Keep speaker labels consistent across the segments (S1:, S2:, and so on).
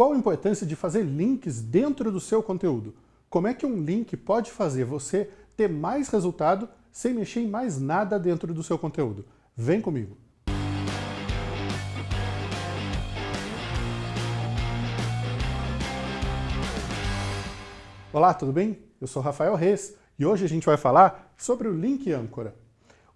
S1: Qual a importância de fazer links dentro do seu conteúdo? Como é que um link pode fazer você ter mais resultado sem mexer em mais nada dentro do seu conteúdo? Vem comigo! Olá, tudo bem? Eu sou Rafael Reis e hoje a gente vai falar sobre o link âncora.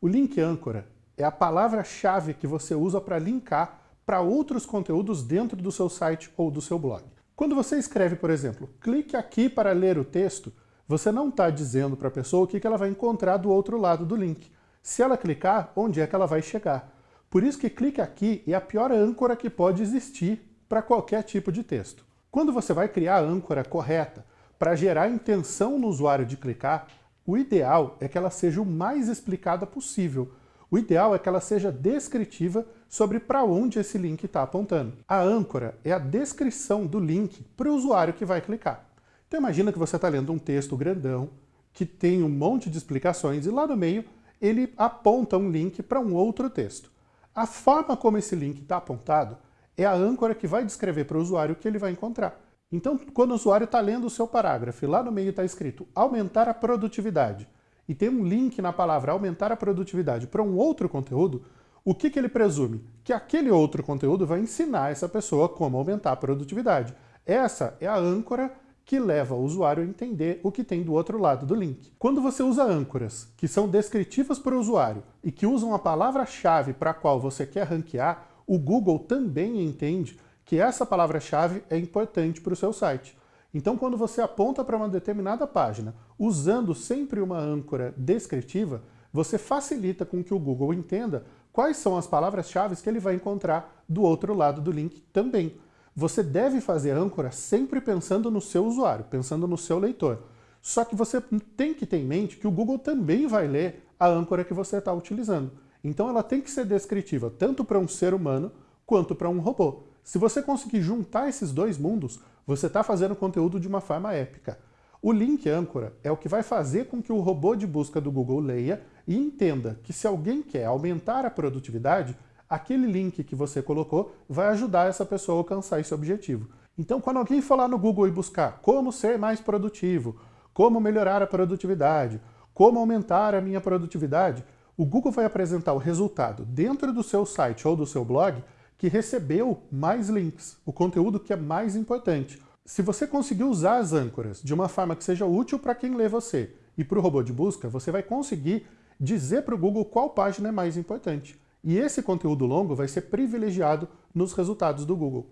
S1: O link âncora é a palavra-chave que você usa para linkar para outros conteúdos dentro do seu site ou do seu blog. Quando você escreve, por exemplo, clique aqui para ler o texto, você não está dizendo para a pessoa o que ela vai encontrar do outro lado do link. Se ela clicar, onde é que ela vai chegar. Por isso que clique aqui é a pior âncora que pode existir para qualquer tipo de texto. Quando você vai criar a âncora correta para gerar intenção no usuário de clicar, o ideal é que ela seja o mais explicada possível, o ideal é que ela seja descritiva sobre para onde esse link está apontando. A âncora é a descrição do link para o usuário que vai clicar. Então imagina que você está lendo um texto grandão, que tem um monte de explicações, e lá no meio ele aponta um link para um outro texto. A forma como esse link está apontado é a âncora que vai descrever para o usuário o que ele vai encontrar. Então, quando o usuário está lendo o seu parágrafo e lá no meio está escrito aumentar a produtividade, e tem um link na palavra aumentar a produtividade para um outro conteúdo, o que, que ele presume? Que aquele outro conteúdo vai ensinar essa pessoa como aumentar a produtividade. Essa é a âncora que leva o usuário a entender o que tem do outro lado do link. Quando você usa âncoras que são descritivas para o usuário e que usam a palavra-chave para a qual você quer ranquear, o Google também entende que essa palavra-chave é importante para o seu site. Então, quando você aponta para uma determinada página, usando sempre uma âncora descritiva, você facilita com que o Google entenda quais são as palavras-chave que ele vai encontrar do outro lado do link também. Você deve fazer âncora sempre pensando no seu usuário, pensando no seu leitor. Só que você tem que ter em mente que o Google também vai ler a âncora que você está utilizando. Então ela tem que ser descritiva tanto para um ser humano quanto para um robô. Se você conseguir juntar esses dois mundos, você está fazendo conteúdo de uma forma épica. O link âncora é o que vai fazer com que o robô de busca do Google leia e entenda que se alguém quer aumentar a produtividade, aquele link que você colocou vai ajudar essa pessoa a alcançar esse objetivo. Então, quando alguém lá no Google e buscar como ser mais produtivo, como melhorar a produtividade, como aumentar a minha produtividade, o Google vai apresentar o resultado dentro do seu site ou do seu blog que recebeu mais links, o conteúdo que é mais importante. Se você conseguir usar as âncoras de uma forma que seja útil para quem lê você e para o robô de busca, você vai conseguir dizer para o Google qual página é mais importante. E esse conteúdo longo vai ser privilegiado nos resultados do Google.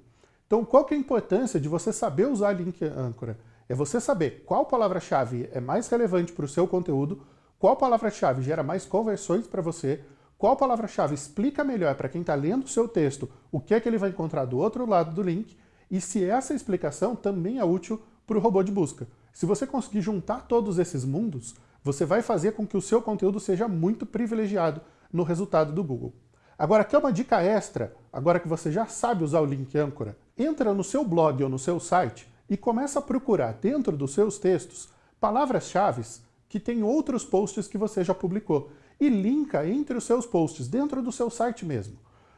S1: Então, qual que é a importância de você saber usar link âncora? É você saber qual palavra-chave é mais relevante para o seu conteúdo, qual palavra-chave gera mais conversões para você, qual palavra-chave explica melhor para quem está lendo o seu texto o que é que ele vai encontrar do outro lado do link e se essa explicação também é útil para o robô de busca. Se você conseguir juntar todos esses mundos, você vai fazer com que o seu conteúdo seja muito privilegiado no resultado do Google. Agora, quer uma dica extra, agora que você já sabe usar o link âncora? Entra no seu blog ou no seu site e começa a procurar dentro dos seus textos palavras-chave que tem outros posts que você já publicou e linka entre os seus posts, dentro do seu site mesmo.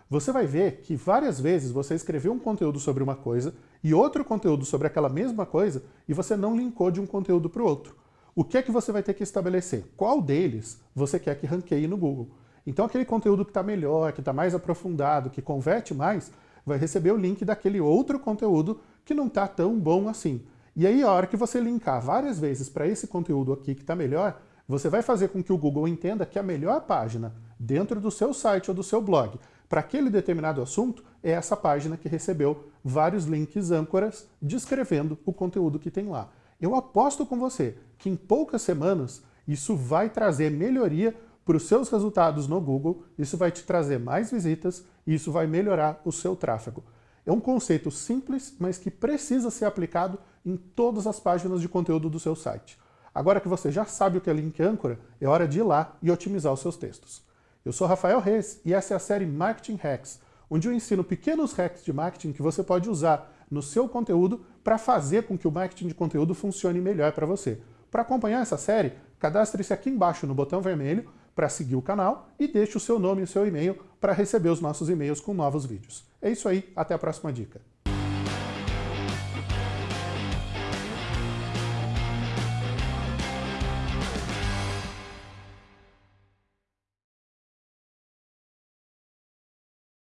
S1: Você vai ver que várias vezes você escreveu um conteúdo sobre uma coisa e outro conteúdo sobre aquela mesma coisa e você não linkou de um conteúdo para o outro. O que é que você vai ter que estabelecer? Qual deles você quer que ranqueie no Google? Então aquele conteúdo que está melhor, que está mais aprofundado, que converte mais, vai receber o link daquele outro conteúdo que não está tão bom assim. E aí a hora que você linkar várias vezes para esse conteúdo aqui que está melhor, você vai fazer com que o Google entenda que a melhor página dentro do seu site ou do seu blog para aquele determinado assunto é essa página que recebeu vários links âncoras descrevendo o conteúdo que tem lá. Eu aposto com você que em poucas semanas isso vai trazer melhoria para os seus resultados no Google, isso vai te trazer mais visitas e isso vai melhorar o seu tráfego. É um conceito simples, mas que precisa ser aplicado em todas as páginas de conteúdo do seu site. Agora que você já sabe o que é link âncora, é hora de ir lá e otimizar os seus textos. Eu sou Rafael Reis e essa é a série Marketing Hacks, onde eu ensino pequenos hacks de marketing que você pode usar no seu conteúdo para fazer com que o marketing de conteúdo funcione melhor para você. Para acompanhar essa série, cadastre-se aqui embaixo no botão vermelho para seguir o canal e deixe o seu nome e o seu e-mail para receber os nossos e-mails com novos vídeos. É isso aí, até a próxima dica.